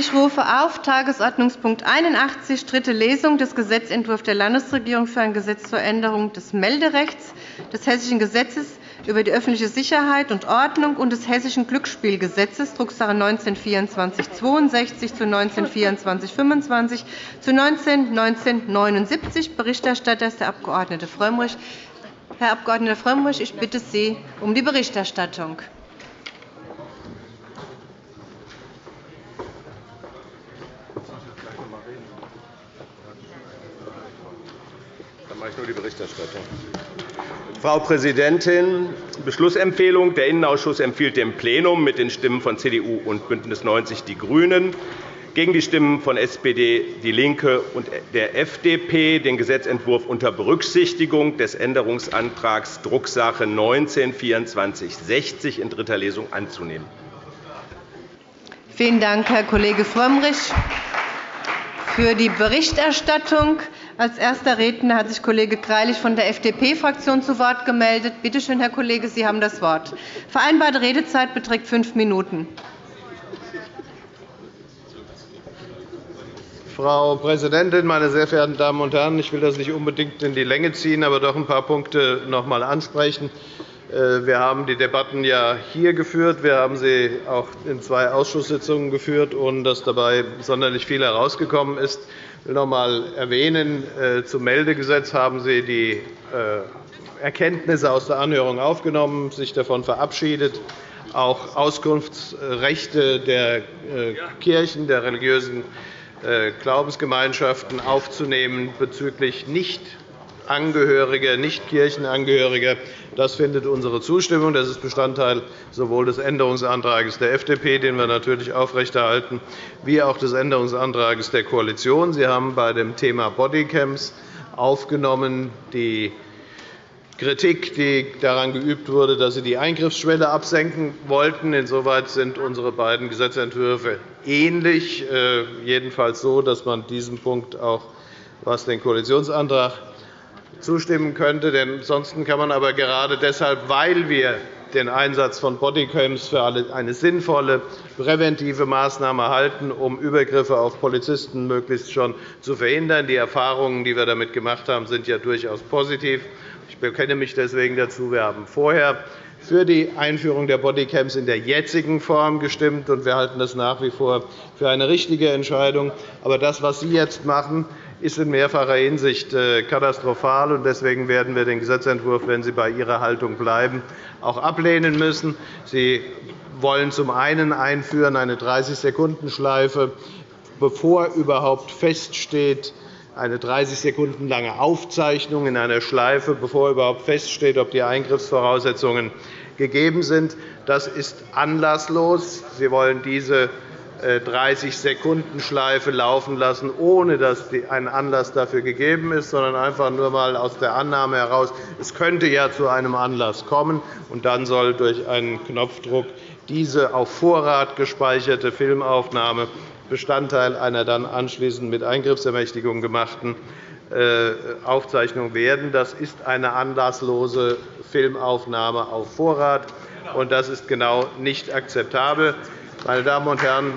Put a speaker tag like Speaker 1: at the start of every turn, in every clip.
Speaker 1: Ich rufe auf Tagesordnungspunkt 81, dritte Lesung des Gesetzentwurfs der Landesregierung für ein Gesetz zur Änderung des Melderechts, des Hessischen Gesetzes über die öffentliche Sicherheit und Ordnung und des Hessischen Glücksspielgesetzes, Drucksache 19-2462 zu 19-2425 zu 19-1979. Berichterstatter ist der Abg. Frömmrich. Herr Abg. Frömmrich, ich bitte Sie um die Berichterstattung.
Speaker 2: Mache ich nur die Berichterstattung. Frau Präsidentin! Beschlussempfehlung. Der Innenausschuss empfiehlt dem Plenum mit den Stimmen von CDU und BÜNDNIS 90 die GRÜNEN gegen die Stimmen von SPD, DIE LINKE und der FDP den Gesetzentwurf unter Berücksichtigung des Änderungsantrags Drucksache 19-2460 in dritter Lesung anzunehmen.
Speaker 1: Vielen Dank, Herr Kollege Frömmrich. Für die Berichterstattung als erster Redner hat sich Kollege Greilich von der FDP-Fraktion zu Wort gemeldet. Bitte schön, Herr Kollege, Sie haben das Wort. Vereinbarte Redezeit beträgt fünf Minuten.
Speaker 3: Frau Präsidentin, meine sehr verehrten Damen und Herren! Ich will das nicht unbedingt in die Länge ziehen, aber doch ein paar Punkte noch einmal ansprechen. Äh, wir haben die Debatten ja hier geführt. Wir haben sie auch in zwei Ausschusssitzungen geführt, ohne dass dabei sonderlich viel herausgekommen ist. Will noch einmal erwähnen, äh, zum Meldegesetz haben Sie die äh, Erkenntnisse aus der Anhörung aufgenommen, sich davon verabschiedet, auch Auskunftsrechte der äh, Kirchen, der religiösen Glaubensgemeinschaften aufzunehmen bezüglich nicht Angehörige, nicht Kirchenangehörige. Das findet unsere Zustimmung. Das ist Bestandteil sowohl des Änderungsantrags der FDP, den wir natürlich aufrechterhalten, wie auch des Änderungsantrags der Koalition. Sie haben bei dem Thema Bodycams aufgenommen die Kritik, die daran geübt wurde, dass Sie die Eingriffsschwelle absenken wollten. Insoweit sind unsere beiden Gesetzentwürfe ähnlich, äh, jedenfalls so, dass man diesem Punkt auch was den Koalitionsantrag zustimmen könnte. Denn ansonsten kann man aber gerade deshalb, weil wir den Einsatz von Bodycams für eine sinnvolle präventive Maßnahme halten, um Übergriffe auf Polizisten möglichst schon zu verhindern. Die Erfahrungen, die wir damit gemacht haben, sind ja durchaus positiv. Ich bekenne mich deswegen dazu. Wir haben vorher für die Einführung der Bodycams in der jetzigen Form gestimmt, und wir halten das nach wie vor für eine richtige Entscheidung. Aber das, was Sie jetzt machen, ist in mehrfacher Hinsicht äh, katastrophal. Deswegen werden wir den Gesetzentwurf, wenn Sie bei Ihrer Haltung bleiben, auch ablehnen müssen. Sie wollen zum einen einführen eine 30-Sekunden-Schleife, bevor überhaupt feststeht, eine 30 Sekunden lange Aufzeichnung in einer Schleife, bevor überhaupt feststeht, ob die Eingriffsvoraussetzungen gegeben sind. Das ist anlasslos. Sie wollen diese 30-Sekunden-Schleife laufen lassen, ohne dass ein Anlass dafür gegeben ist, sondern einfach nur einmal aus der Annahme heraus, es könnte ja zu einem Anlass kommen. Und dann soll durch einen Knopfdruck diese auf Vorrat gespeicherte Filmaufnahme Bestandteil einer dann anschließend mit Eingriffsermächtigung gemachten äh, Aufzeichnung werden. Das ist eine anlasslose Filmaufnahme auf Vorrat, und das ist genau nicht akzeptabel. Meine Damen und Herren,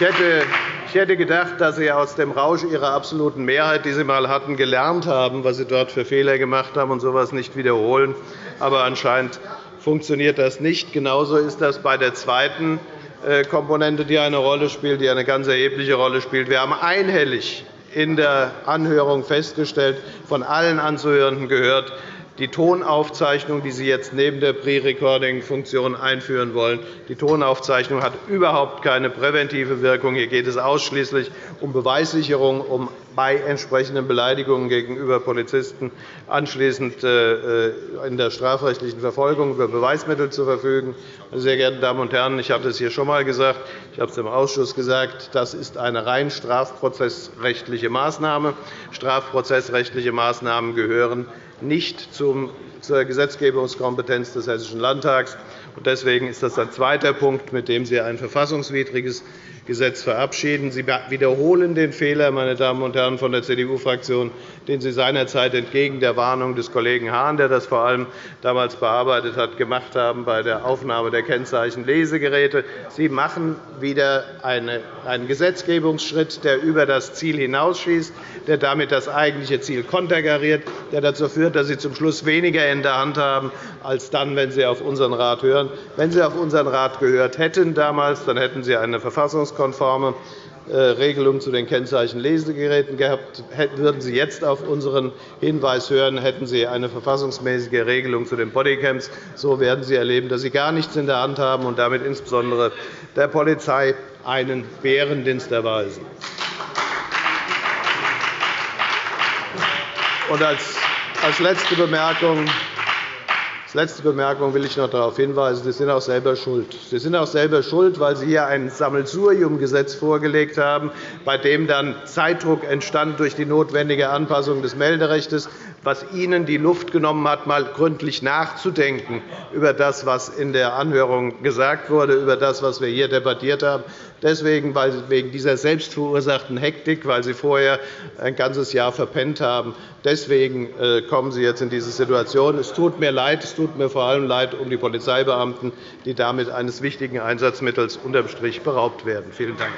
Speaker 3: ich hätte gedacht, dass Sie aus dem Rausch Ihrer absoluten Mehrheit, die Sie einmal hatten, gelernt haben, was Sie dort für Fehler gemacht haben und so etwas nicht wiederholen. Aber anscheinend funktioniert das nicht. Genauso ist das bei der zweiten äh, Komponente, die eine Rolle spielt, die eine ganz erhebliche Rolle spielt. Wir haben einhellig in der Anhörung festgestellt, von allen Anzuhörenden gehört, die Tonaufzeichnung, die Sie jetzt neben der Pre-Recording-Funktion einführen wollen, die Tonaufzeichnung hat überhaupt keine präventive Wirkung. Hier geht es ausschließlich um Beweissicherung, um bei entsprechenden Beleidigungen gegenüber Polizisten anschließend äh, in der strafrechtlichen Verfolgung über Beweismittel zu verfügen. Meine sehr geehrten Damen und Herren, ich habe es hier schon einmal gesagt, ich habe es im Ausschuss gesagt, das ist eine rein strafprozessrechtliche Maßnahme. Strafprozessrechtliche Maßnahmen gehören nicht zur Gesetzgebungskompetenz des Hessischen Landtags. Deswegen ist das ein zweiter Punkt, mit dem Sie ein verfassungswidriges Gesetz verabschieden. Sie wiederholen den Fehler, meine Damen und Herren von der CDU-Fraktion, den Sie seinerzeit entgegen der Warnung des Kollegen Hahn, der das vor allem damals bearbeitet hat, gemacht haben bei der Aufnahme der Kennzeichen Lesegeräte. Sie machen wieder einen Gesetzgebungsschritt, der über das Ziel hinausschießt, der damit das eigentliche Ziel konterkariert, der dazu führt, dass Sie zum Schluss weniger in der Hand haben, als dann, wenn Sie auf unseren Rat hören. Wenn Sie auf unseren Rat gehört hätten damals, dann hätten Sie eine verfassungskonforme äh, Regelung zu den Kennzeichenlesegeräten gehabt. Würden Sie jetzt auf unseren Hinweis hören, hätten Sie eine verfassungsmäßige Regelung zu den Bodycams. So werden Sie erleben, dass Sie gar nichts in der Hand haben und damit insbesondere der Polizei einen Bärendienst erweisen. Und als letzte Bemerkung als letzte Bemerkung will ich noch darauf hinweisen, Sie sind auch selber schuld. Sie sind auch selber schuld, weil Sie hier ein Sammelsurium-Gesetz vorgelegt haben, bei dem dann Zeitdruck entstand durch die notwendige Anpassung des Melderechts was Ihnen die Luft genommen hat, einmal gründlich nachzudenken über das, was in der Anhörung gesagt wurde, über das, was wir hier debattiert haben. Deswegen, wegen dieser selbstverursachten Hektik, weil Sie vorher ein ganzes Jahr verpennt haben. Deswegen äh, kommen Sie jetzt in diese Situation. Es tut mir leid. Es tut mir vor allem leid um die Polizeibeamten, die damit eines wichtigen Einsatzmittels unterm Strich beraubt werden. Vielen Dank.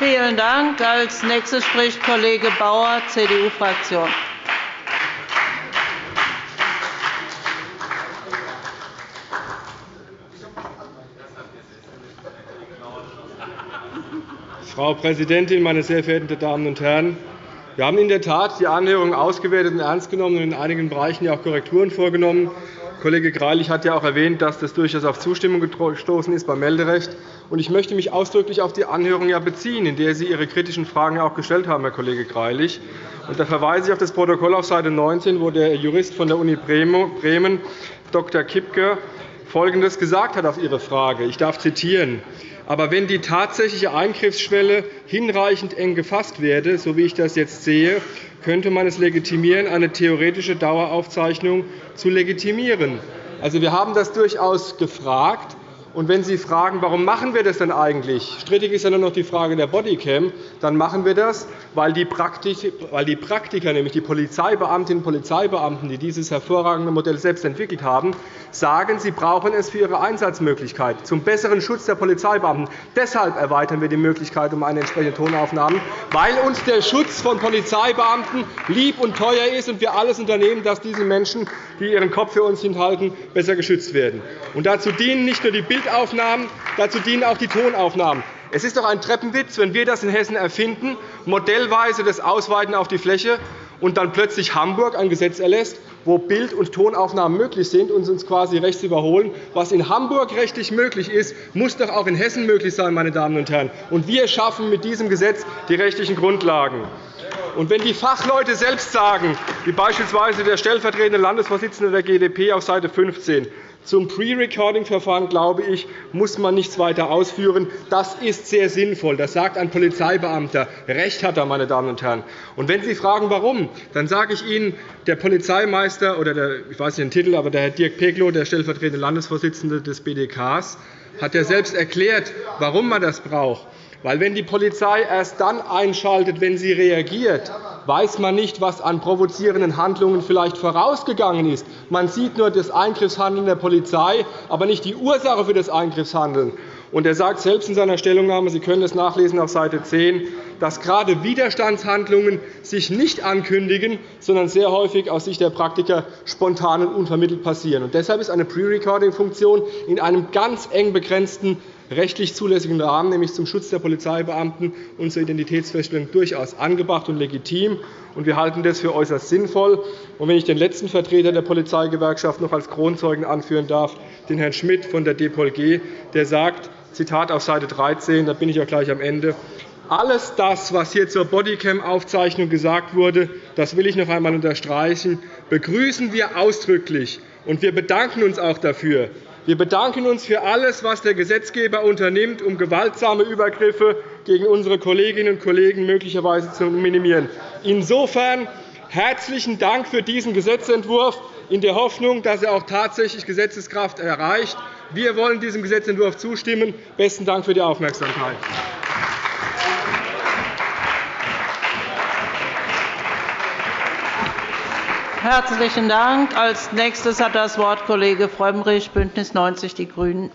Speaker 4: Vielen Dank. Als nächster spricht Kollege Bauer, CDU-Fraktion.
Speaker 5: Frau Präsidentin, meine sehr verehrten Damen und Herren! Wir haben in der Tat die Anhörung ausgewertet und ernst genommen und in einigen Bereichen auch Korrekturen vorgenommen. Kollege Greilich hat ja auch erwähnt, dass das durchaus auf Zustimmung gestoßen ist beim Melderecht. Ich möchte mich ausdrücklich auf die Anhörung beziehen, in der Sie Ihre kritischen Fragen auch gestellt haben, Herr Kollege Greilich. Da verweise ich auf das Protokoll auf Seite 19, wo der Jurist von der Uni Bremen, Dr. Kipke, Folgendes gesagt hat auf Ihre Frage. Ich darf zitieren. Aber wenn die tatsächliche Eingriffsschwelle hinreichend eng gefasst werde, so wie ich das jetzt sehe, könnte man es legitimieren, eine theoretische Daueraufzeichnung zu legitimieren. Also, wir haben das durchaus gefragt. Und wenn Sie fragen, warum machen wir das denn eigentlich? Strittig ist ja nur noch die Frage der Bodycam. Dann machen wir das, weil die Praktiker, nämlich die Polizeibeamtinnen und Polizeibeamten, die dieses hervorragende Modell selbst entwickelt haben, sagen, sie brauchen es für ihre Einsatzmöglichkeit, zum besseren Schutz der Polizeibeamten. Deshalb erweitern wir die Möglichkeit um eine entsprechende Tonaufnahme, weil uns der Schutz von Polizeibeamten lieb und teuer ist und wir alles unternehmen, dass diese Menschen, die ihren Kopf für uns hinhalten, besser geschützt werden. Und dazu dienen nicht nur die Bildaufnahmen, dazu dienen auch die Tonaufnahmen. Es ist doch ein Treppenwitz, wenn wir das in Hessen erfinden, modellweise das Ausweiten auf die Fläche und dann plötzlich Hamburg ein Gesetz erlässt, wo Bild- und Tonaufnahmen möglich sind und uns quasi rechts überholen. Was in Hamburg rechtlich möglich ist, muss doch auch in Hessen möglich sein. Meine Damen und Herren. Und wir schaffen mit diesem Gesetz die rechtlichen Grundlagen. Und wenn die Fachleute selbst sagen, wie beispielsweise der stellvertretende Landesvorsitzende der GdP auf Seite 15, zum Pre-Recording-Verfahren, glaube ich, muss man nichts weiter ausführen. Das ist sehr sinnvoll. Das sagt ein Polizeibeamter. Recht hat er, meine Damen und Herren. Und wenn Sie fragen, warum, dann sage ich Ihnen, der Polizeimeister oder der, ich weiß nicht den Titel, aber der Herr Dirk Peglow, der stellvertretende Landesvorsitzende des BDKs, hat ja selbst erklärt, warum man das braucht. Weil, wenn die Polizei erst dann einschaltet, wenn sie reagiert, weiß man nicht, was an provozierenden Handlungen vielleicht vorausgegangen ist. Man sieht nur das Eingriffshandeln der Polizei, aber nicht die Ursache für das Eingriffshandeln. Und er sagt selbst in seiner Stellungnahme, Sie können es nachlesen auf Seite 10, dass gerade Widerstandshandlungen sich nicht ankündigen, sondern sehr häufig aus Sicht der Praktiker spontan und unvermittelt passieren. Und deshalb ist eine Pre-Recording-Funktion in einem ganz eng begrenzten rechtlich zulässigen Rahmen, nämlich zum Schutz der Polizeibeamten und zur Identitätsfeststellung, durchaus angebracht und legitim. Wir halten das für äußerst sinnvoll. wenn ich den letzten Vertreter der Polizeigewerkschaft noch als Kronzeugen anführen darf, den Herrn Schmidt von der DPOLG, der sagt, Zitat auf Seite 13, da bin ich auch gleich am Ende, alles das, was hier zur Bodycam-Aufzeichnung gesagt wurde, das will ich noch einmal unterstreichen, begrüßen wir ausdrücklich. Und wir bedanken uns auch dafür. Wir bedanken uns für alles, was der Gesetzgeber unternimmt, um gewaltsame Übergriffe gegen unsere Kolleginnen und Kollegen möglicherweise zu minimieren. Insofern herzlichen Dank für diesen Gesetzentwurf in der Hoffnung, dass er auch tatsächlich Gesetzeskraft erreicht Wir wollen diesem Gesetzentwurf zustimmen. Besten Dank für die Aufmerksamkeit.
Speaker 4: Herzlichen Dank. Als nächstes hat das Wort Kollege Frömmrich, BÜNDNIS 90 die GRÜNEN.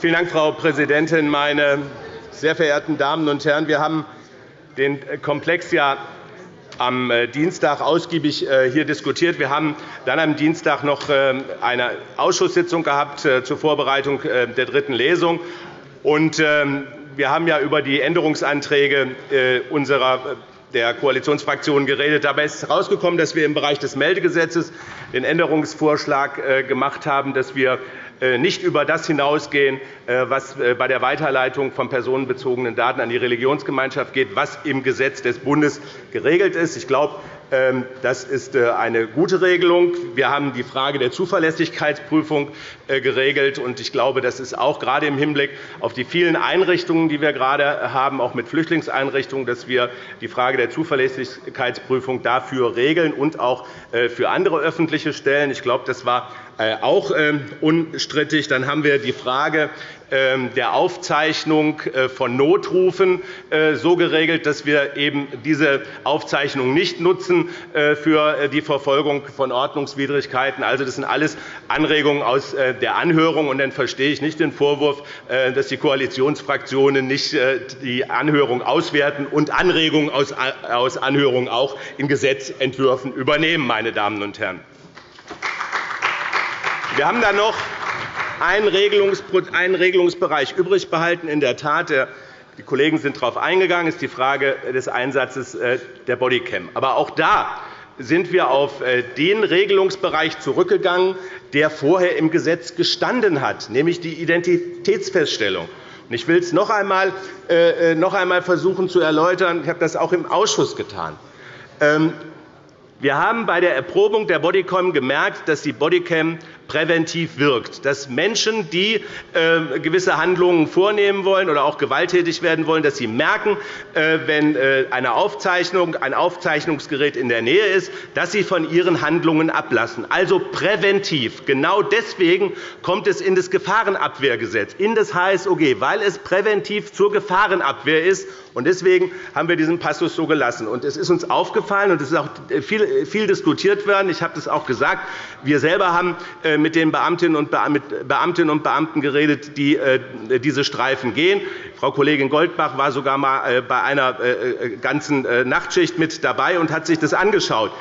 Speaker 2: Vielen Dank, Frau Präsidentin, meine sehr verehrten Damen und Herren! Wir haben den Komplex ja am äh, Dienstag ausgiebig äh, hier diskutiert. Wir haben dann am Dienstag noch äh, eine Ausschusssitzung gehabt zur Vorbereitung der dritten Lesung. Ähm, wir haben über die Änderungsanträge unserer der Koalitionsfraktionen geredet. Dabei ist herausgekommen, dass wir im Bereich des Meldegesetzes den Änderungsvorschlag gemacht haben, dass wir nicht über das hinausgehen, äh, was äh, bei der Weiterleitung von personenbezogenen Daten an die Religionsgemeinschaft geht, was im Gesetz des Bundes geregelt ist. Ich glaube, ähm, das ist eine gute Regelung. Wir haben die Frage der Zuverlässigkeitsprüfung geregelt. Ich glaube, das ist auch gerade im Hinblick auf die vielen Einrichtungen, die wir gerade haben, auch mit Flüchtlingseinrichtungen, dass wir die Frage der Zuverlässigkeitsprüfung dafür regeln und auch für andere öffentliche Stellen. Ich glaube, das war äh, auch ähm, unstrittig. Dann haben wir die Frage ähm, der Aufzeichnung äh, von Notrufen äh, so geregelt, dass wir eben diese Aufzeichnung nicht nutzen für die Verfolgung von Ordnungswidrigkeiten. Also, das sind alles Anregungen aus der Anhörung. Und dann verstehe ich nicht den Vorwurf, dass die Koalitionsfraktionen nicht die Anhörung auswerten und Anregungen aus Anhörungen auch in Gesetzentwürfen übernehmen. Meine Damen und Herren. Wir haben dann noch einen Regelungsbereich übrig behalten. In der Tat, die Kollegen sind darauf eingegangen, ist die Frage des Einsatzes äh, der Bodycam. Aber auch da sind wir auf äh, den Regelungsbereich zurückgegangen, der vorher im Gesetz gestanden hat, nämlich die Identitätsfeststellung. Ich will es noch einmal, äh, noch einmal versuchen zu erläutern. Ich habe das auch im Ausschuss getan. Ähm, wir haben bei der Erprobung der Bodycam gemerkt, dass die Bodycam präventiv wirkt, dass Menschen, die äh, gewisse Handlungen vornehmen wollen oder auch gewalttätig werden wollen, dass sie merken, äh, wenn äh, eine Aufzeichnung, ein Aufzeichnungsgerät in der Nähe ist, dass sie von ihren Handlungen ablassen. Also präventiv. Genau deswegen kommt es in das Gefahrenabwehrgesetz, in das HSOG, weil es präventiv zur Gefahrenabwehr ist Deswegen haben wir diesen Passus so gelassen. Es ist uns aufgefallen, und es ist auch viel diskutiert worden, ich habe das auch gesagt, wir selber haben äh, mit den Beamtinnen und Beamten geredet, die äh, diese Streifen gehen. Frau Kollegin Goldbach war sogar einmal äh, bei einer ganzen Nachtschicht mit dabei und hat sich das angeschaut.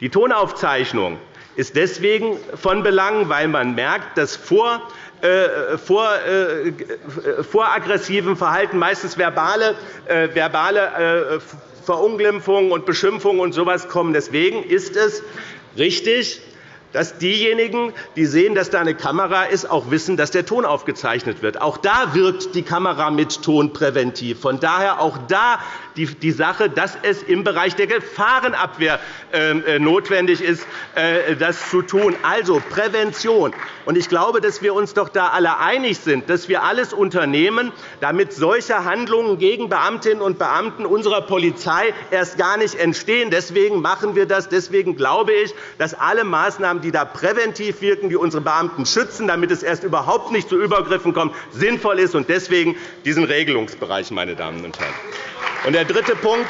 Speaker 2: Die Tonaufzeichnung ist deswegen von Belang, weil man merkt, dass vor äh, vor, äh, vor aggressivem Verhalten, meistens verbale, äh, verbale Verunglimpfungen und Beschimpfungen und so etwas kommen. Deswegen ist es richtig, dass diejenigen, die sehen, dass da eine Kamera ist, auch wissen, dass der Ton aufgezeichnet wird. Auch da wirkt die Kamera mit Ton präventiv. Von daher auch da die Sache, dass es im Bereich der Gefahrenabwehr ähm, äh, notwendig ist, äh, das zu tun. Also Prävention. Ich glaube, dass wir uns doch da alle einig sind, dass wir alles unternehmen, damit solche Handlungen gegen Beamtinnen und Beamten unserer Polizei erst gar nicht entstehen. Deswegen machen wir das. Deswegen glaube ich, dass alle Maßnahmen, die da präventiv wirken, die unsere Beamten schützen, damit es erst überhaupt nicht zu Übergriffen kommt, sinnvoll ist. Und deswegen diesen Regelungsbereich, meine Damen und Herren. Und der dritte Punkt,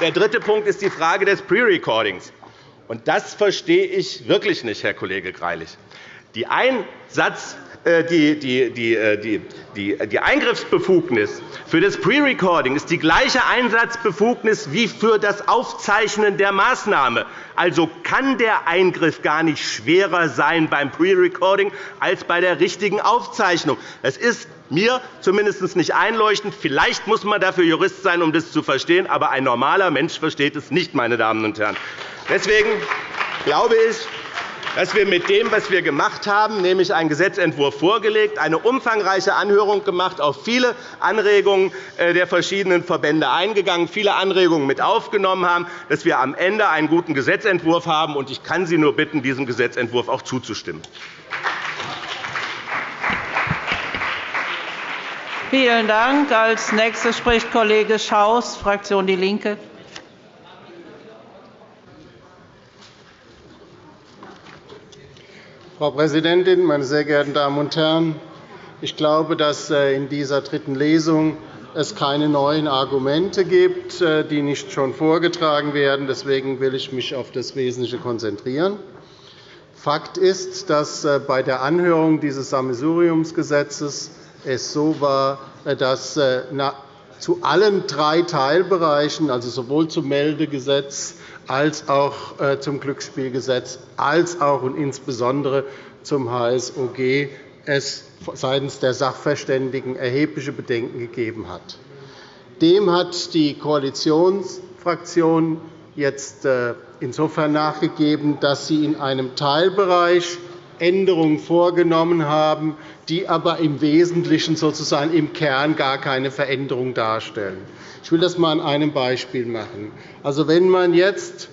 Speaker 2: der dritte Punkt ist die Frage des Pre-Recordings. Das verstehe ich wirklich nicht, Herr Kollege Greilich. Die Einsatz äh, die, äh, die, Eingriffsbefugnis für das Pre-Recording ist die gleiche Einsatzbefugnis wie für das Aufzeichnen der Maßnahme. Also kann der Eingriff gar nicht schwerer sein beim Pre-Recording als bei der richtigen Aufzeichnung. Das ist mir zumindest nicht einleuchtend. Vielleicht muss man dafür Jurist sein, um das zu verstehen, aber ein normaler Mensch versteht es nicht. Meine Damen und Herren. Deswegen glaube ich, dass wir mit dem, was wir gemacht haben, nämlich einen Gesetzentwurf vorgelegt, eine umfangreiche Anhörung gemacht, auf viele Anregungen äh, der verschiedenen Verbände eingegangen, viele Anregungen mit aufgenommen haben, dass wir am Ende einen guten Gesetzentwurf haben. Ich kann Sie nur bitten, diesem Gesetzentwurf auch zuzustimmen.
Speaker 4: Vielen Dank. Als nächster spricht Kollege Schaus, Fraktion Die Linke.
Speaker 6: Frau Präsidentin, meine sehr geehrten Damen und Herren! Ich glaube, dass äh, in dieser dritten Lesung es keine neuen Argumente gibt, äh, die nicht schon vorgetragen werden. Deswegen will ich mich auf das Wesentliche konzentrieren. Fakt ist, dass äh, bei der Anhörung dieses Sammelsuriumsgesetzes es so war, dass zu allen drei Teilbereichen, also sowohl zum Meldegesetz als auch äh, zum Glücksspielgesetz, als auch und insbesondere zum HSOG es seitens der Sachverständigen erhebliche Bedenken gegeben hat. Dem hat die Koalitionsfraktion jetzt äh, insofern nachgegeben, dass sie in einem Teilbereich Änderungen vorgenommen haben, die aber im Wesentlichen sozusagen im Kern gar keine Veränderung darstellen. Ich will das einmal an einem Beispiel machen. Also, wenn man jetzt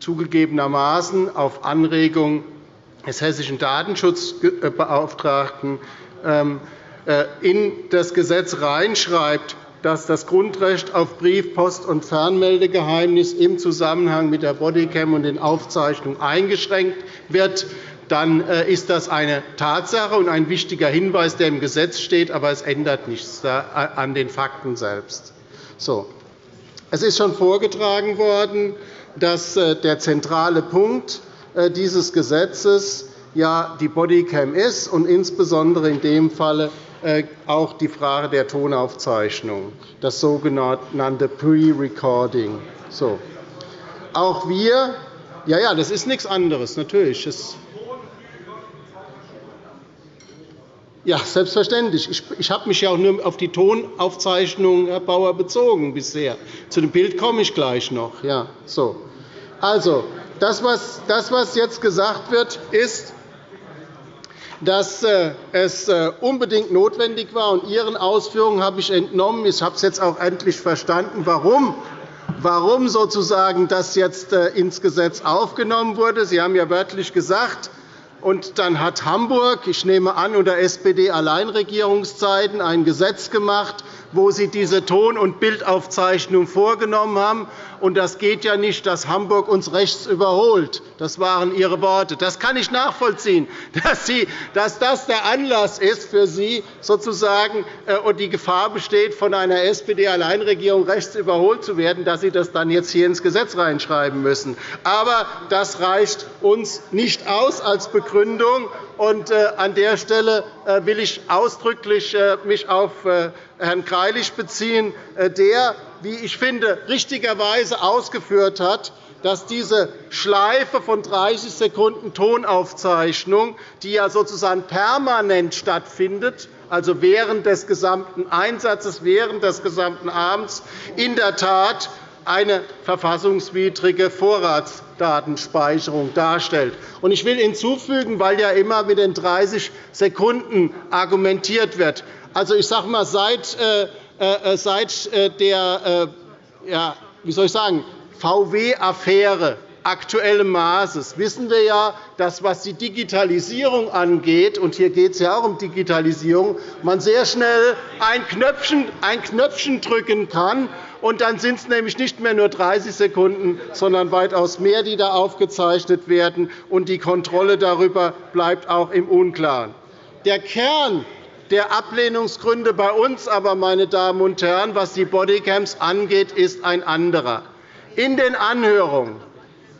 Speaker 6: zugegebenermaßen auf Anregung des hessischen Datenschutzbeauftragten ähm, äh, in das Gesetz reinschreibt, dass das Grundrecht auf Brief-, Post- und Fernmeldegeheimnis im Zusammenhang mit der Bodycam und den Aufzeichnungen eingeschränkt wird, dann äh, ist das eine Tatsache und ein wichtiger Hinweis, der im Gesetz steht, aber es ändert nichts an den Fakten selbst. So. Es ist schon vorgetragen worden, dass äh, der zentrale Punkt äh, dieses Gesetzes ja die Bodycam ist und insbesondere in dem Falle auch die Frage der Tonaufzeichnung, das sogenannte Pre-Recording. So. Auch wir ja, ja, das ist nichts anderes, natürlich. Ja, selbstverständlich. Ich habe mich ja auch nur auf die Tonaufzeichnung, Herr Bauer, bezogen bisher. Zu dem Bild komme ich gleich noch. Ja, so. Also, das, was jetzt gesagt wird, ist, dass äh, es äh, unbedingt notwendig war. Und Ihren Ausführungen habe ich entnommen, ich habe es jetzt auch endlich verstanden, warum warum sozusagen das jetzt äh, ins Gesetz aufgenommen wurde. Sie haben ja wörtlich gesagt, und dann hat Hamburg, ich nehme an, unter SPD-Alleinregierungszeiten ein Gesetz gemacht, wo Sie diese Ton- und Bildaufzeichnung vorgenommen haben. Und das geht ja nicht, dass Hamburg uns rechts überholt. Das waren Ihre Worte. Das kann ich nachvollziehen, dass, Sie, dass das der Anlass ist für Sie, sozusagen, äh, und die Gefahr besteht, von einer SPD-Alleinregierung rechts überholt zu werden, dass Sie das dann jetzt hier ins Gesetz reinschreiben müssen. Aber das reicht uns nicht aus als Begründung. Und, äh, an der Stelle äh, will ich ausdrücklich mich auf Herrn Greilich beziehen, der wie ich finde, richtigerweise ausgeführt hat, dass diese Schleife von 30 Sekunden Tonaufzeichnung, die ja sozusagen permanent stattfindet, also während des gesamten Einsatzes, während des gesamten Abends, in der Tat eine verfassungswidrige Vorratsdatenspeicherung darstellt. Ich will hinzufügen, weil ja immer mit den 30 Sekunden argumentiert wird. Also, ich sage mal, seit äh, äh, äh, seit äh, der ja, ich sagen, VW-Affäre aktuellem Maßes wissen wir ja, dass, was die Digitalisierung angeht, und hier geht es ja auch um Digitalisierung, man sehr schnell ein Knöpfchen, ein Knöpfchen drücken kann, und dann sind es nämlich nicht mehr nur 30 Sekunden, sondern weitaus mehr, die da aufgezeichnet werden, und die Kontrolle darüber bleibt auch im Unklaren. Der Kern der Ablehnungsgründe bei uns aber, meine Damen und Herren, was die Bodycams angeht, ist ein anderer. In den Anhörungen,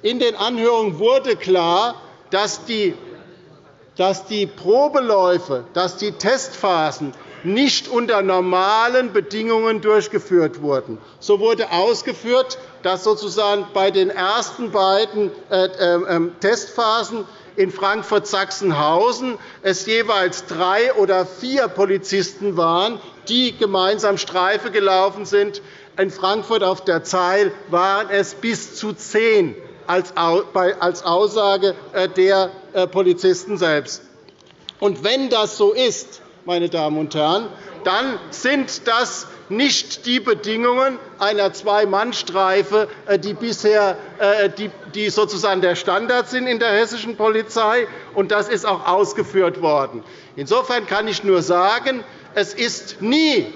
Speaker 6: in den Anhörungen wurde klar, dass die, Probeläufe, dass die Testphasen nicht unter normalen Bedingungen durchgeführt wurden. So wurde ausgeführt, dass sozusagen bei den ersten beiden äh, äh, ähm, Testphasen in Frankfurt-Sachsenhausen es jeweils drei oder vier Polizisten waren, die gemeinsam Streife gelaufen sind. In Frankfurt auf der Zeil waren es bis zu zehn als Aussage äh, der äh, Polizisten selbst. Und wenn das so ist, meine Damen und Herren, dann sind das nicht die Bedingungen einer Zwei-Mann-Streife, äh, die bisher die sozusagen der Standard sind in der hessischen Polizei, und das ist auch ausgeführt worden. Insofern kann ich nur sagen, es ist nie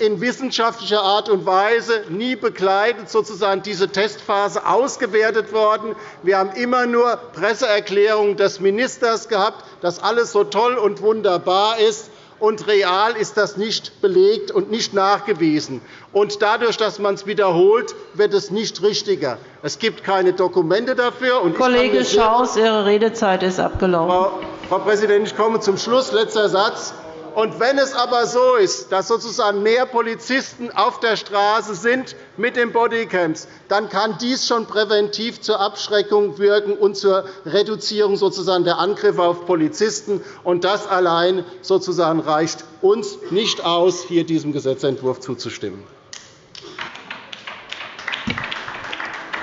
Speaker 6: in wissenschaftlicher Art und Weise nie begleitet sozusagen diese Testphase ausgewertet worden. Wir haben immer nur Presseerklärungen des Ministers gehabt, dass alles so toll und wunderbar ist und real ist das nicht belegt und nicht nachgewiesen. Und dadurch, dass man es wiederholt, wird es nicht richtiger. Es gibt keine Dokumente dafür.
Speaker 4: Und Kollege Schaus, Ihre Redezeit ist abgelaufen.
Speaker 6: Frau, Frau Präsidentin, ich komme zum Schluss. Letzter Satz. Und wenn es aber so ist, dass sozusagen mehr Polizisten auf der Straße sind mit den Bodycams, dann kann dies schon präventiv zur Abschreckung wirken und zur Reduzierung sozusagen der Angriffe auf Polizisten. Und das allein sozusagen reicht uns nicht aus, hier diesem Gesetzentwurf zuzustimmen.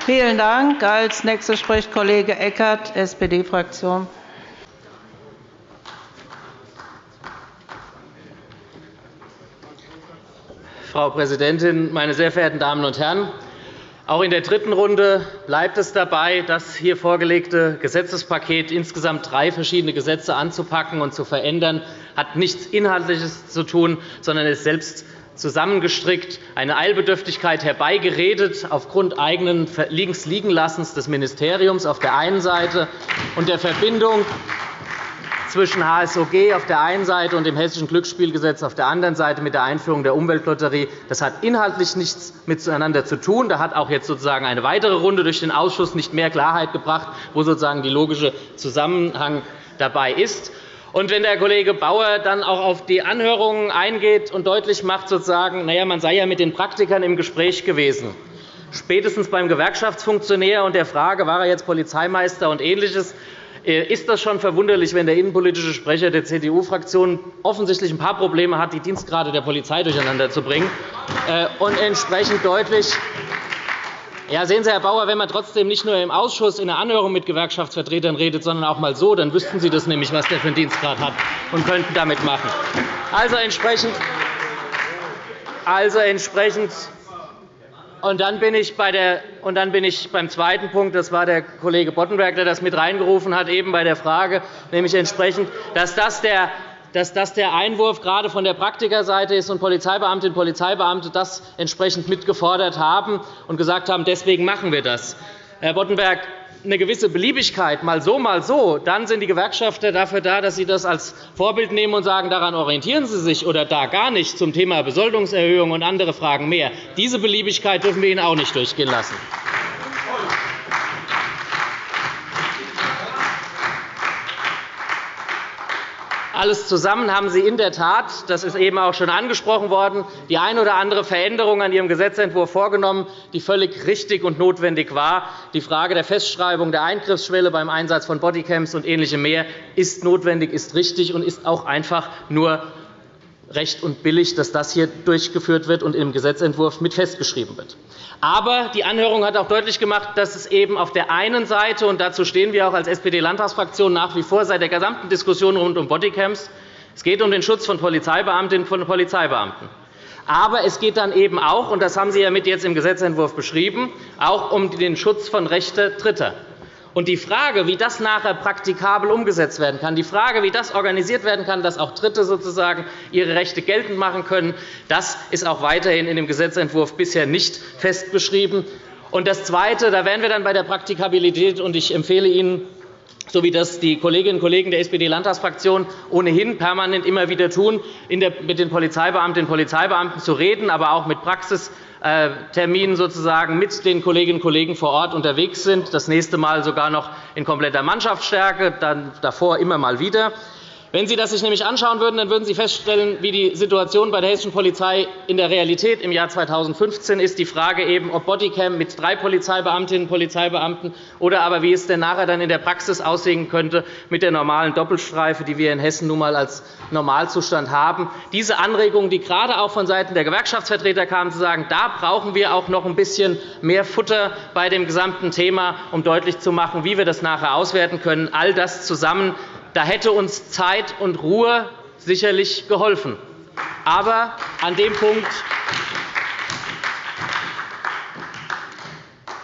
Speaker 4: Vielen Dank. Als nächster spricht Kollege Eckert, SPD-Fraktion.
Speaker 7: Frau Präsidentin, meine sehr verehrten Damen und Herren! Auch in der dritten Runde bleibt es dabei, das hier vorgelegte Gesetzespaket insgesamt drei verschiedene Gesetze anzupacken und zu verändern, hat nichts Inhaltliches zu tun, sondern ist selbst zusammengestrickt, eine Eilbedürftigkeit herbeigeredet aufgrund eigenen Liegenslassens des Ministeriums auf der einen Seite und der Verbindung zwischen HSOG auf der einen Seite und dem Hessischen Glücksspielgesetz auf der anderen Seite mit der Einführung der Umweltlotterie. Das hat inhaltlich nichts miteinander zu tun. Da hat auch jetzt sozusagen eine weitere Runde durch den Ausschuss nicht mehr Klarheit gebracht, wo sozusagen die logische Zusammenhang dabei ist. Und wenn der Kollege Bauer dann auch auf die Anhörungen eingeht und deutlich macht, sozusagen, naja, man sei ja mit den Praktikern im Gespräch gewesen, spätestens beim Gewerkschaftsfunktionär und der Frage, war er jetzt Polizeimeister und Ähnliches, äh, ist das schon verwunderlich, wenn der innenpolitische Sprecher der CDU-Fraktion offensichtlich ein paar Probleme hat, die Dienstgrade der Polizei durcheinander zu bringen äh, und entsprechend deutlich ja, sehen Sie, Herr Bauer, wenn man trotzdem nicht nur im Ausschuss in der Anhörung mit Gewerkschaftsvertretern redet, sondern auch einmal so, dann wüssten Sie das nämlich, was der für einen Dienstgrad hat, und könnten damit machen. Also entsprechend, also entsprechend und dann bin ich, bei der, und dann bin ich beim zweiten Punkt. Das war der Kollege Boddenberg, der das mit reingerufen hat, eben bei der Frage, nämlich entsprechend, dass das der dass das der Einwurf gerade von der Praktikerseite ist und Polizeibeamtinnen und Polizeibeamte das entsprechend mitgefordert haben und gesagt haben, deswegen machen wir das. Herr Boddenberg, eine gewisse Beliebigkeit, mal so, mal so, dann sind die Gewerkschafter dafür da, dass sie das als Vorbild nehmen und sagen, daran orientieren sie sich oder da gar nicht zum Thema Besoldungserhöhung und andere Fragen mehr. Diese Beliebigkeit dürfen wir ihnen auch nicht durchgehen lassen. Alles zusammen haben Sie in der Tat, das ist eben auch schon angesprochen worden, die eine oder andere Veränderung an Ihrem Gesetzentwurf vorgenommen, die völlig richtig und notwendig war. Die Frage der Festschreibung der Eingriffsschwelle beim Einsatz von Bodycams und Ähnlichem mehr ist notwendig, ist richtig und ist auch einfach nur recht und billig, dass das hier durchgeführt wird und im Gesetzentwurf mit festgeschrieben wird. Aber die Anhörung hat auch deutlich gemacht, dass es eben auf der einen Seite, und dazu stehen wir auch als SPD-Landtagsfraktion nach wie vor seit der gesamten Diskussion rund um Bodycams, es geht um den Schutz von Polizeibeamtinnen und Polizeibeamten. Aber es geht dann eben auch, und das haben Sie ja mit jetzt im Gesetzentwurf beschrieben, auch um den Schutz von Rechten Dritter. Und die Frage, wie das nachher praktikabel umgesetzt werden kann, die Frage, wie das organisiert werden kann, dass auch Dritte sozusagen ihre Rechte geltend machen können, das ist auch weiterhin in dem Gesetzentwurf bisher nicht festgeschrieben. Und das Zweite, da wären wir dann bei der Praktikabilität, und ich empfehle Ihnen, so wie das die Kolleginnen und Kollegen der SPD-Landtagsfraktion ohnehin permanent immer wieder tun, mit den Polizeibeamtinnen und Polizeibeamten zu reden, aber auch mit Praxis äh, Terminen sozusagen mit den Kolleginnen und Kollegen vor Ort unterwegs sind, das nächste Mal sogar noch in kompletter Mannschaftsstärke, dann davor immer mal wieder. Wenn Sie das sich nämlich anschauen würden, dann würden Sie feststellen, wie die Situation bei der hessischen Polizei in der Realität im Jahr 2015 ist. Die Frage eben, ob Bodycam mit drei Polizeibeamtinnen und Polizeibeamten oder aber wie es denn nachher dann in der Praxis aussehen könnte mit der normalen Doppelstreife, die wir in Hessen nun einmal als Normalzustand haben. Diese Anregungen, die gerade auch vonseiten der Gewerkschaftsvertreter kamen, zu sagen, da brauchen wir auch noch ein bisschen mehr Futter bei dem gesamten Thema, um deutlich zu machen, wie wir das nachher auswerten können. All das zusammen da hätte uns Zeit und Ruhe sicherlich geholfen. Aber an dem Punkt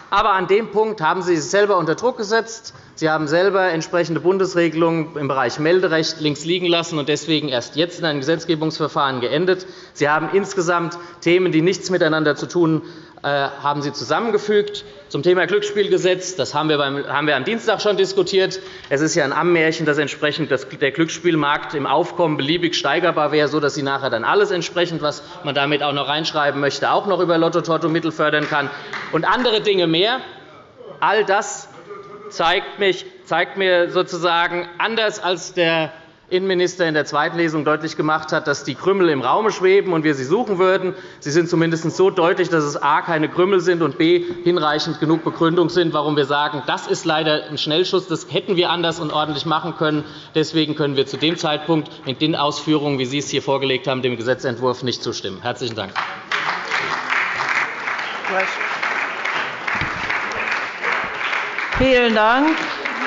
Speaker 7: Aber an dem Punkt haben Sie sich selber unter Druck gesetzt. Sie haben selber entsprechende Bundesregelungen im Bereich Melderecht links liegen lassen und deswegen erst jetzt in einem Gesetzgebungsverfahren geendet. Sie haben insgesamt Themen, die nichts miteinander zu tun haben Sie zusammengefügt. Zum Thema Glücksspielgesetz das haben wir am Dienstag schon diskutiert. Es ist ja ein Ammärchen, dass entsprechend der Glücksspielmarkt im Aufkommen beliebig steigerbar wäre, sodass Sie nachher dann alles entsprechend, was man damit auch noch reinschreiben möchte, auch noch über Lotto Toto Mittel fördern kann und andere Dinge mehr. All das zeigt, mir sozusagen anders als der Innenminister in der zweiten Lesung deutlich gemacht hat, dass die Krümel im Raum schweben und wir sie suchen würden. Sie sind zumindest so deutlich, dass es a. keine Krümel sind und b. hinreichend genug Begründung sind, warum wir sagen, das ist leider ein Schnellschuss. Das hätten wir anders und ordentlich machen können. Deswegen können wir zu dem Zeitpunkt mit den Ausführungen, wie Sie es hier vorgelegt haben, dem Gesetzentwurf nicht zustimmen. – Herzlichen Dank.
Speaker 4: Vielen Dank.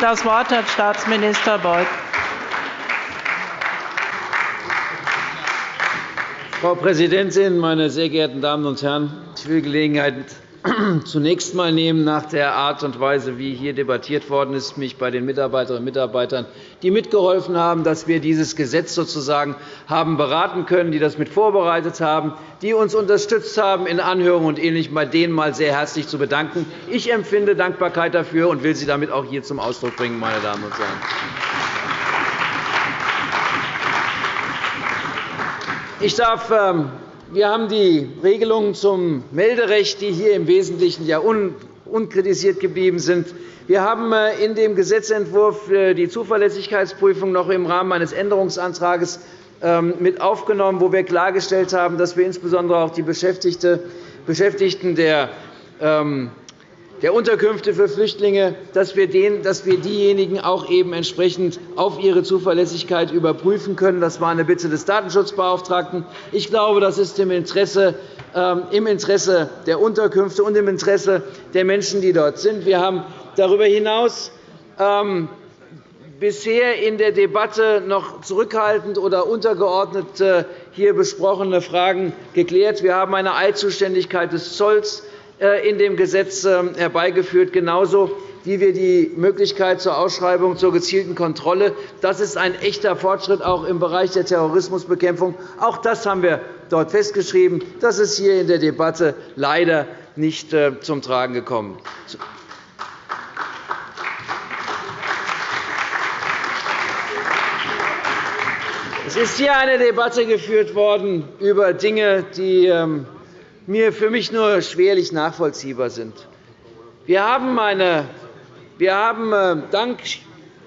Speaker 4: Das Wort hat Staatsminister Beuth.
Speaker 8: Frau Präsidentin, meine sehr geehrten Damen und Herren! Ich will Gelegenheit zunächst einmal nehmen, nach der Art und Weise, wie hier debattiert worden ist, mich bei den Mitarbeiterinnen und Mitarbeitern, die mitgeholfen haben, dass wir dieses Gesetz sozusagen haben beraten können, die das mit vorbereitet haben, die uns unterstützt haben in Anhörungen und Ähnlichem, bei denen mal sehr herzlich zu bedanken. Ich empfinde Dankbarkeit dafür und will sie damit auch hier zum Ausdruck bringen, meine Damen und Herren. Ich darf, ähm, wir haben die Regelungen zum Melderecht, die hier im Wesentlichen ja unkritisiert geblieben sind. Wir haben äh, in dem Gesetzentwurf die Zuverlässigkeitsprüfung noch im Rahmen eines Änderungsantrags ähm, mit aufgenommen, wo wir klargestellt haben, dass wir insbesondere auch die Beschäftigten der ähm, der Unterkünfte für Flüchtlinge, dass wir, diejenigen auch eben entsprechend auf ihre Zuverlässigkeit überprüfen können. Das war eine Bitte des Datenschutzbeauftragten. Ich glaube, das ist im Interesse, ähm, im Interesse der Unterkünfte und im Interesse der Menschen, die dort sind. Wir haben darüber hinaus ähm, bisher in der Debatte noch zurückhaltend oder untergeordnet äh, hier besprochene Fragen geklärt. Wir haben eine Eilzuständigkeit des Zolls äh, in dem Gesetz ähm, herbeigeführt, genauso wie wir die Möglichkeit zur Ausschreibung zur gezielten Kontrolle. Das ist ein echter Fortschritt auch im Bereich der Terrorismusbekämpfung. Auch das haben wir dort festgeschrieben. Das ist hier in der Debatte leider nicht äh, zum Tragen gekommen. Es ist hier eine Debatte geführt worden über Dinge, die ähm, mir für mich nur schwerlich nachvollziehbar sind. Wir haben, eine, wir haben äh, dank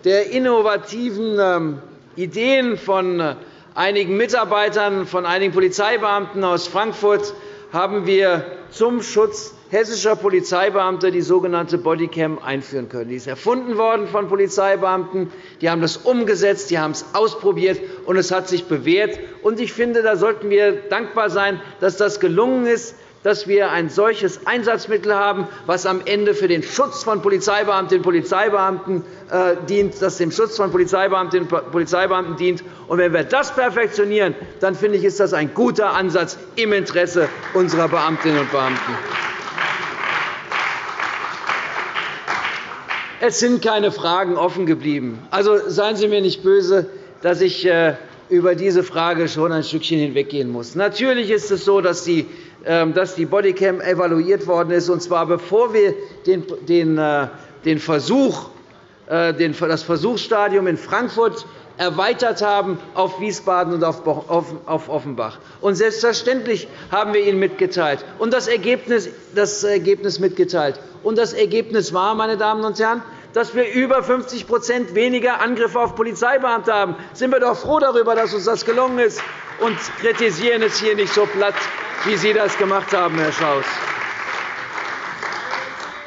Speaker 8: der innovativen ähm, Ideen von äh, einigen Mitarbeitern, von einigen Polizeibeamten aus Frankfurt haben wir zum Schutz hessischer Polizeibeamte die sogenannte Bodycam einführen können. Die ist erfunden worden von Polizeibeamten. Die haben das umgesetzt, die haben es ausprobiert, und es hat sich bewährt. Ich finde, da sollten wir dankbar sein, dass das gelungen ist, dass wir ein solches Einsatzmittel haben, das am Ende für den Schutz von Polizeibeamtinnen und Polizeibeamten äh, dient, das dem Schutz von Polizeibeamtinnen und Polizeibeamten dient. Und wenn wir das perfektionieren, dann finde ich, ist das ein guter Ansatz im Interesse unserer Beamtinnen und Beamten. Es sind keine Fragen offen geblieben. Also seien Sie mir nicht böse, dass ich äh, über diese Frage schon ein Stückchen hinweggehen muss. Natürlich ist es so, dass die ähm, Bodycam evaluiert worden ist, und zwar bevor wir den äh, Versuch, äh, das Versuchsstadium in Frankfurt erweitert haben auf Wiesbaden und auf Offenbach. Und selbstverständlich haben wir Ihnen mitgeteilt und das Ergebnis, das Ergebnis mitgeteilt. Und das Ergebnis war, meine Damen und Herren, dass wir über 50% weniger Angriffe auf Polizeibeamte haben. Sind wir doch froh darüber, dass uns das gelungen ist, und kritisieren es hier nicht so platt, wie Sie das gemacht haben, Herr Schaus.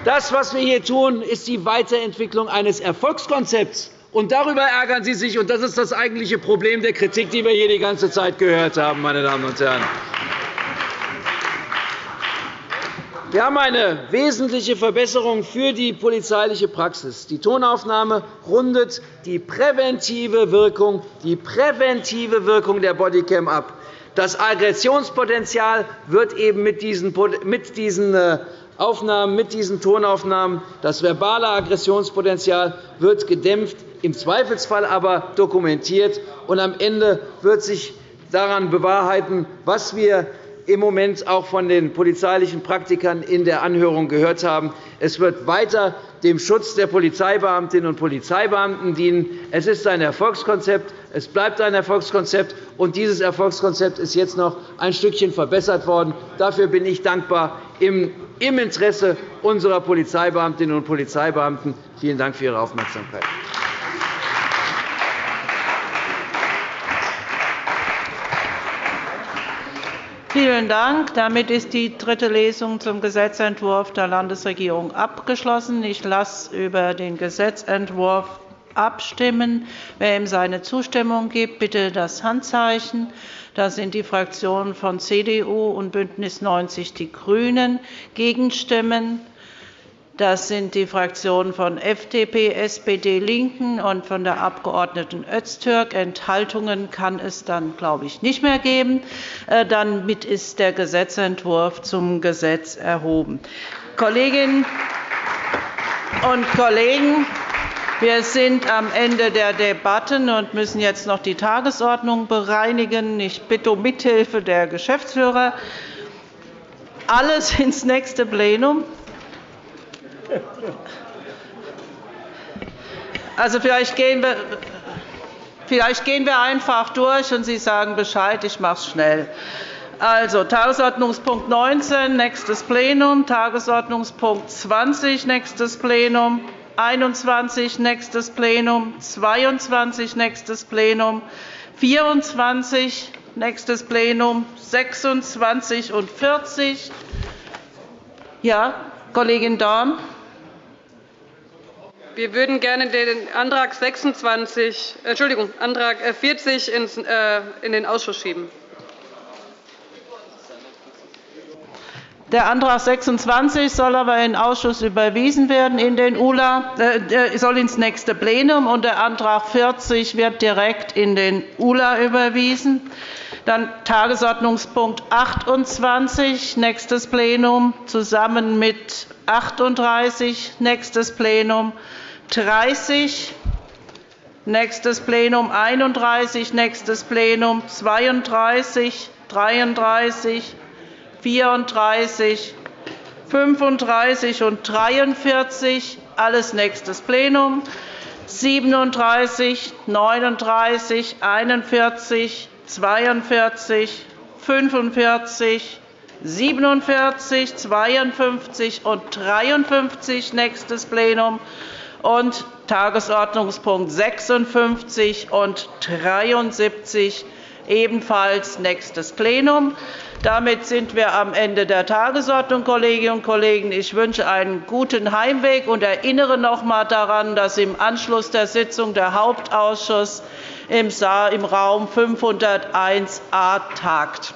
Speaker 8: Das, was wir hier tun, ist die Weiterentwicklung eines Erfolgskonzepts. Und darüber ärgern Sie sich, und das ist das eigentliche Problem der Kritik, die wir hier die ganze Zeit gehört haben, meine Damen und Herren. Wir haben eine wesentliche Verbesserung für die polizeiliche Praxis. Die Tonaufnahme rundet die präventive Wirkung, die präventive Wirkung der Bodycam ab. Das Aggressionspotenzial wird eben mit diesen, mit diesen äh, Aufnahmen, mit diesen Tonaufnahmen. Das verbale Aggressionspotenzial wird gedämpft, im Zweifelsfall aber dokumentiert. Und am Ende wird sich daran bewahrheiten, was wir im Moment auch von den polizeilichen Praktikern in der Anhörung gehört haben. Es wird weiter dem Schutz der Polizeibeamtinnen und Polizeibeamten dienen. Es ist ein Erfolgskonzept. Es bleibt ein Erfolgskonzept. und Dieses Erfolgskonzept ist jetzt noch ein Stückchen verbessert worden. Dafür bin ich dankbar im Interesse unserer Polizeibeamtinnen und Polizeibeamten. Vielen Dank für Ihre Aufmerksamkeit.
Speaker 4: Vielen Dank. Damit ist die dritte Lesung zum Gesetzentwurf der Landesregierung abgeschlossen. Ich lasse über den Gesetzentwurf abstimmen. Wer ihm seine Zustimmung gibt, bitte das Handzeichen. Da sind die Fraktionen von CDU und BÜNDNIS 90 die GRÜNEN. Gegenstimmen das sind die Fraktionen von FDP, SPD, LINKEN und von der Abg. Öztürk. Enthaltungen kann es dann, glaube ich, nicht mehr geben. Äh, damit ist der Gesetzentwurf zum Gesetz erhoben. Kolleginnen und Kollegen, wir sind am Ende der Debatten und müssen jetzt noch die Tagesordnung bereinigen. Ich bitte um Mithilfe der Geschäftsführer. Alles ins nächste Plenum. Also vielleicht gehen wir Vielleicht gehen wir einfach durch, und Sie sagen Bescheid. Ich mache es schnell. Also, Tagesordnungspunkt 19, nächstes Plenum, Tagesordnungspunkt 20, nächstes Plenum, 21, nächstes Plenum, 22, nächstes Plenum, 24, nächstes Plenum, 26 und 40. Ja, Kollegin Dorn.
Speaker 9: Wir würden gerne den Antrag 26, Entschuldigung, Antrag 40 äh, in den Ausschuss schieben.
Speaker 4: Der Antrag 26 soll aber in den Ausschuss überwiesen werden, in den ULA, äh, soll ins nächste Plenum, und der Antrag 40 wird direkt in den ULA überwiesen. Dann Tagesordnungspunkt 28, nächstes Plenum, zusammen mit 38, nächstes Plenum, 30, nächstes Plenum 31, nächstes Plenum 32, 33, 34, 35 und 43, alles nächstes Plenum, 37, 39, 41, 42, 45, 47, 52 und 53, nächstes Plenum, und Tagesordnungspunkt 56 und 73 ebenfalls nächstes Plenum. Damit sind wir am Ende der Tagesordnung, Kolleginnen und Kollegen. Ich wünsche einen guten Heimweg und erinnere noch einmal daran, dass im Anschluss der Sitzung der Hauptausschuss im Raum 501a tagt.